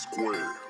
square.